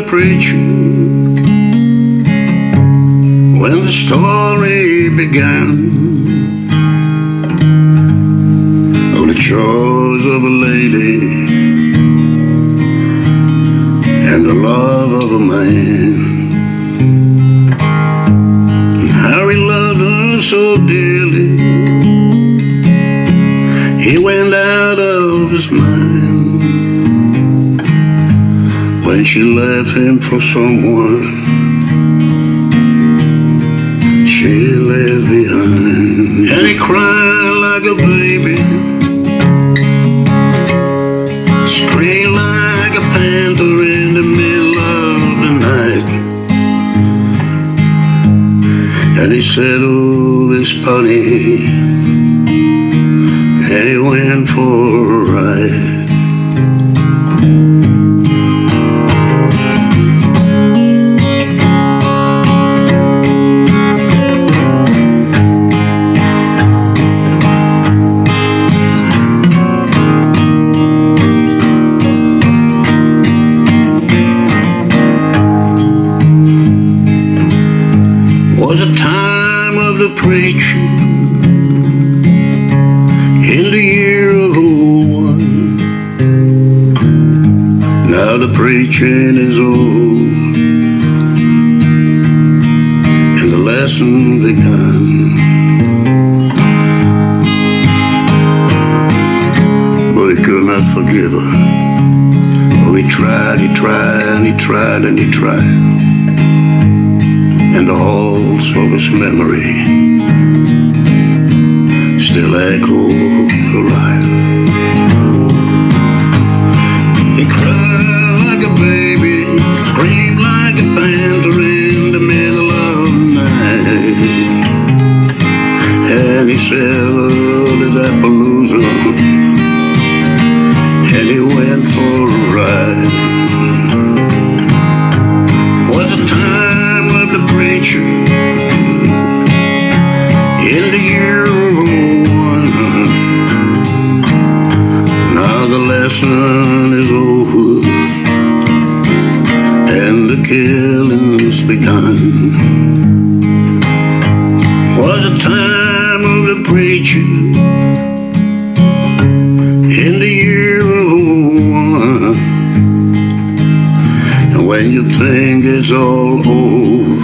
preacher when the story began of the chores of a lady and the love of a man. How he loved her so dearly, when she left him for someone she left behind. And he cried like a baby, screamed like a panther in the middle of the night. And he said, Oh, this bunny, and he went for a ride. The preacher in the year of oh one. Now the preaching is over and the lesson begun. But he could not forgive her. Oh, he tried, he tried, and he tried, and he tried and the halls of his memory still echo alive. He cried like a baby, screamed like a panther in the middle of the night. The lesson is over and the killing's begun. Was a time of the preacher in the year of one. And when you think it's all over,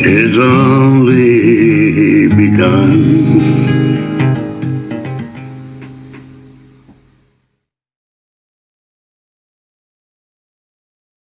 it's only begun.